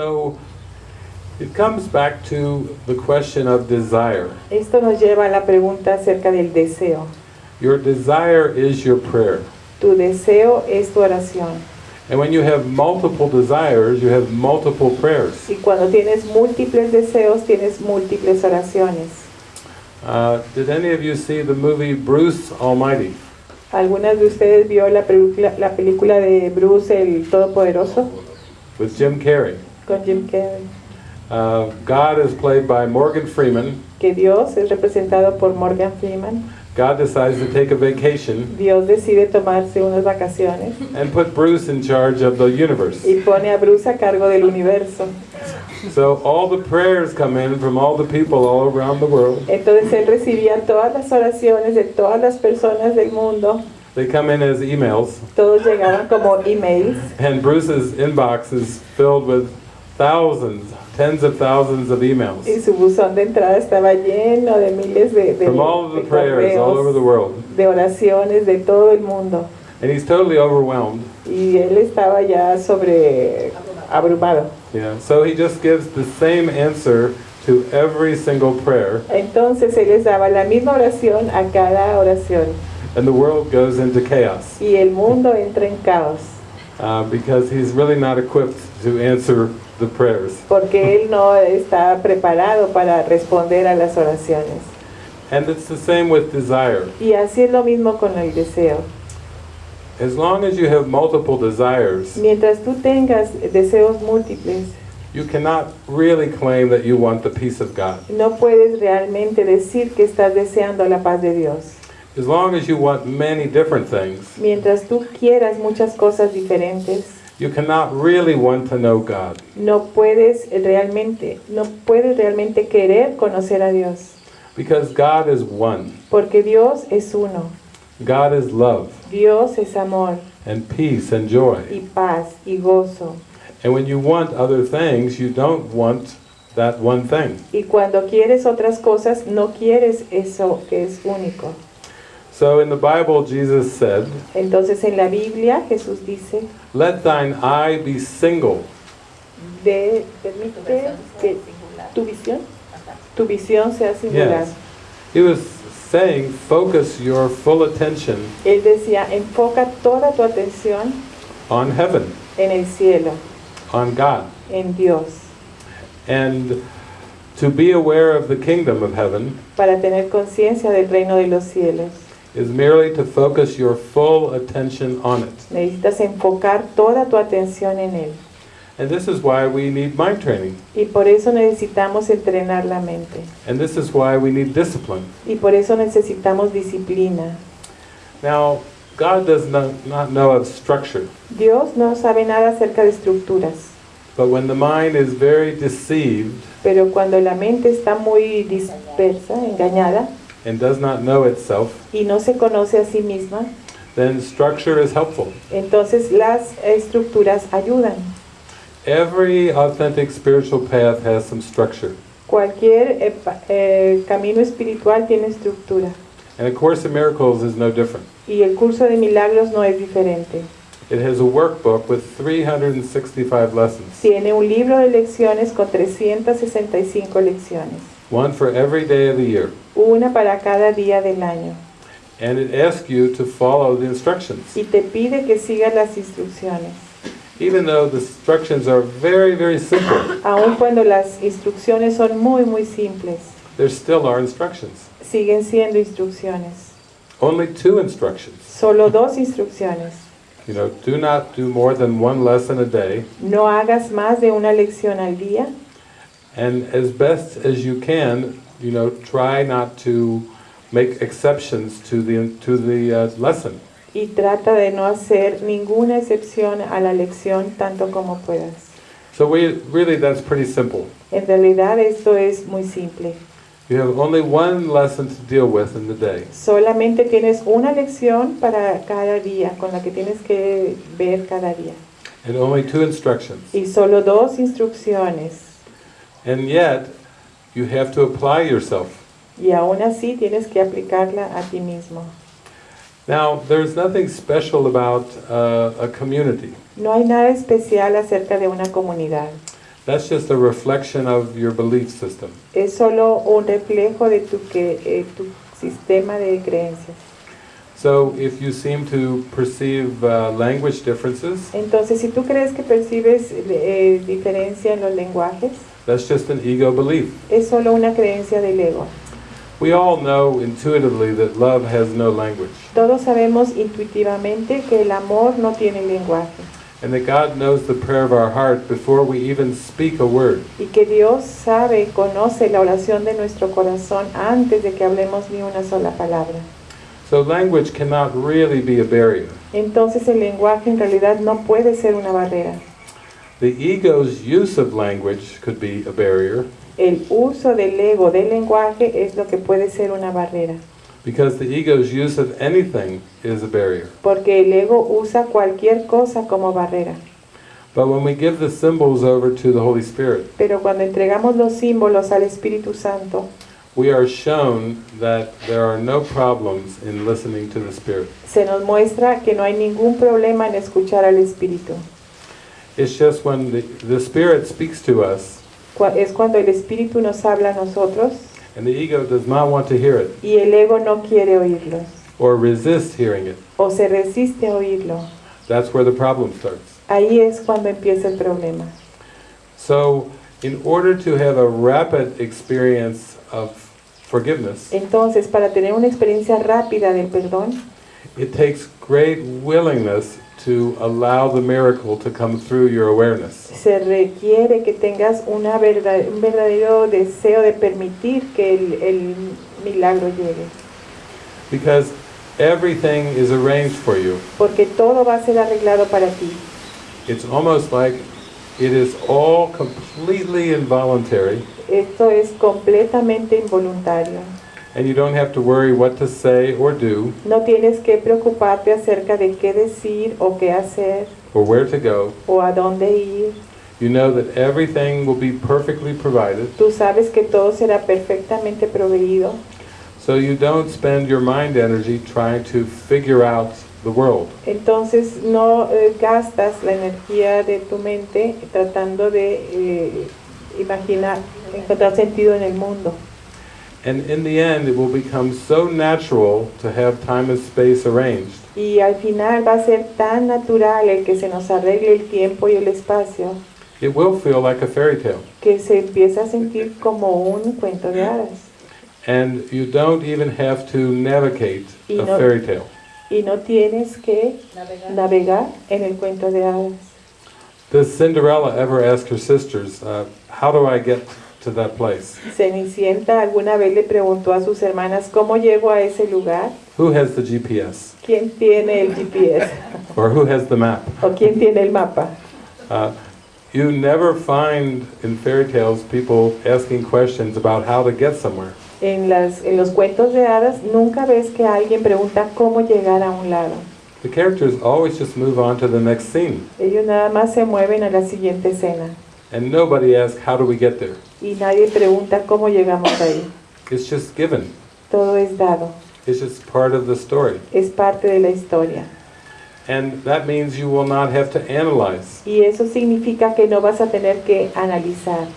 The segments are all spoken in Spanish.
So it comes back to the question of desire. Esto nos lleva a la pregunta acerca del deseo. Your desire is your prayer. Tu deseo es tu oración. And when you have multiple desires, you have multiple prayers. Y cuando tienes múltiples deseos, tienes múltiples oraciones. Uh, did any of you see the movie Bruce Almighty? ¿Algunas de ustedes vio la película, la película de Bruce el Todopoderoso With Jim Carrey. Con Jim Carrey? Uh, God is played by Morgan Freeman. Que Dios es representado por Morgan Freeman. God decides to take a vacation Dios decide tomarse unas vacaciones and put Bruce in charge of the universe. y pone a Bruce a cargo del universo. So all the prayers come in from all the people all around the world. Entonces él recibía todas las oraciones de todas las personas del mundo. They come in as emails, Todos llegaban como emails and Bruce's inbox is filled with thousands, tens of thousands of emails y su buzón de entrada estaba lleno de miles de, de, from all of the de prayers all over the world. de oraciones de todo el mundo. And he's totally overwhelmed. Y él estaba ya sobre abrumado. Yeah. So he just gives the same answer to every single prayer, Entonces él les daba la misma oración a cada oración. and the world goes into chaos Y el mundo entra en caos. uh, because he's really not equipped to answer the prayers. Porque él no está preparado para responder a las oraciones. And it's the same with desire. Y así es lo mismo con el deseo. As long as you have multiple desires, Mientras tú tengas deseos múltiples, you cannot really claim that you want the peace of God. no puedes realmente decir que estás deseando la paz de Dios. As long as you want many different things, Mientras tú quieras muchas cosas diferentes, you cannot really want to know God. no puedes realmente, no puedes realmente querer conocer a Dios, Because God is one. porque Dios es uno. God is love Dios es amor and peace and joy. y paz y gozo. And when you want other things, you don't want that one thing. Y cuando quieres otras cosas, no quieres eso que es único. So in the Bible, Jesus said, Entonces en la Biblia Jesús dice, Let thine eye be single. de, permite que tu visión, tu visión sea singular. Yes. He was saying, focus your full attention Él decía, enfoca toda tu atención on heaven, en el cielo, on God. en Dios, And to be aware of the kingdom of heaven para tener conciencia del reino de los cielos. Is merely to focus your full attention on it. Necesitas enfocar toda tu atención en Él. And this is why we need mind training. Y por eso necesitamos entrenar la mente. And this is why we need discipline. Y por eso necesitamos disciplina. Now, God does not, not know of structure, Dios no sabe nada acerca de estructuras, but when the mind is very deceived pero cuando la mente está muy dispersa, engañada, and does not know itself, y no se conoce a sí misma, then structure is helpful. entonces las estructuras ayudan. Every authentic spiritual path has some structure. Cualquier eh, eh, camino espiritual tiene estructura. And A Course in Miracles is no different. Y el curso de milagros no es diferente. It has a workbook with 365 lessons, Tiene un libro de lecciones con 365 lecciones, one for every day of the year. una para cada día del año. And it asks you to follow the instructions. Y te pide que sigas las instrucciones. Even though the instructions are very, very simple, Aun cuando las instrucciones son muy, muy simples, there still are instructions. siguen siendo instrucciones. Only two instructions. Solo dos instrucciones. You know, do not do more than one lesson a day, No hagas más de una lección al día and as best as you can, you know, try not to make exceptions to the to the uh, lesson. y trata de no hacer ninguna excepción a la lección tanto como puedas. So we really that's pretty simple. En realidad esto es muy simple. You have only one lesson to deal with in the day. Solamente tienes una lección para cada día, con la que tienes que ver cada día. and only two instructions. Y solo dos instrucciones. And yet, you have to apply yourself. Y aún así tienes que aplicarla a ti mismo. Now, there's nothing special about uh, a community. No hay nada especial acerca de una comunidad. That's just a reflection of your belief system. Es solo un reflejo de tu, que, eh, tu sistema de creencias. So if you seem to perceive uh, language differences, Entonces, si tú crees que percibes eh, diferencia en los lenguajes, that's just an ego belief. es solo una creencia del ego. We all know intuitively that love has no language, Todos sabemos intuitivamente que el amor no tiene lenguaje and that God knows the prayer of our heart before we even speak a word. y que Dios sabe, conoce la oración de nuestro corazón antes de que hablemos ni una sola palabra. So language cannot really be a barrier. Entonces el lenguaje en realidad no puede ser una barrera. The ego's use of language could be a barrier El uso del ego del lenguaje es lo que puede ser una barrera, because the ego's use of anything is a barrier. porque el ego usa cualquier cosa como barrera. But when we give the symbols over to the Holy Spirit, Pero cuando entregamos los símbolos al Espíritu Santo, we are shown that there are no problems in listening to the Spirit. se nos muestra que no hay ningún problema en escuchar al Espíritu. It's just when the, the Spirit speaks to us Es cuando el Espíritu nos habla a nosotros and the ego does not want to hear it y el ego no quiere oírlos or resist hearing it. o se resiste a oírlo. That's where the problem starts. Ahí es cuando empieza el problema. So, in order to have a rapid experience of forgiveness, Entonces, para tener una experiencia rápida del perdón, it takes great willingness to allow the miracle to come through your awareness. se requiere que tengas una verdad- un verdadero deseo de permitir que el, el milagro llegue. Because everything is arranged for you. Porque todo va a ser arreglado para ti. It's almost like it is all completely involuntary, Esto es completamente involuntario. And you don't have to worry what to say or do No tienes que preocuparte acerca de qué decir o qué hacer or where to go. o a dónde ir. You know that everything will be perfectly provided, Tú sabes que todo será perfectamente proveído. so you don't spend your mind energy trying to figure out the world. Entonces no eh, gastas la energía de tu mente tratando de eh, imaginar, encontrar sentido en el mundo. And in the end, it will become so natural to have time and space arranged Y al final va a ser tan natural el que se nos arregle el tiempo y el espacio it will feel like a fairy tale. que se empieza a sentir como un cuento de hadas. And you don't even have to navigate Y a no- fairy tale. Y no tienes que navegar en el cuento de hadas. Does Cinderella ever ask her sisters, uh, How do I get to that place? Cenicienta alguna vez le preguntó a sus hermanas cómo llego a ese lugar, Who has the GPS? quién tiene el GPS Or who has the map? o quién tiene el mapa. Uh, you never find in fairy tales people asking questions about how to get somewhere. En, las, en los cuentos de hadas nunca ves que alguien pregunta cómo llegar a un lado. The characters always just move on to the next scene. Ellos nada más se mueven a la siguiente escena And nobody asks, How do we get there? y nadie pregunta cómo llegamos ahí. It's just given. Todo es dado, It's just part of the story. es parte de la historia. And that means you will not have to analyze. Y eso significa que no vas a tener que analizar,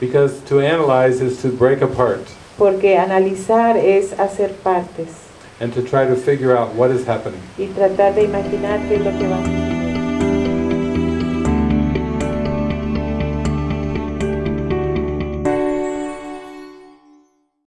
Because to analyze is to break apart porque analizar es hacer partes and to try to figure out what is happening. y tratar de imaginar qué es lo que va a.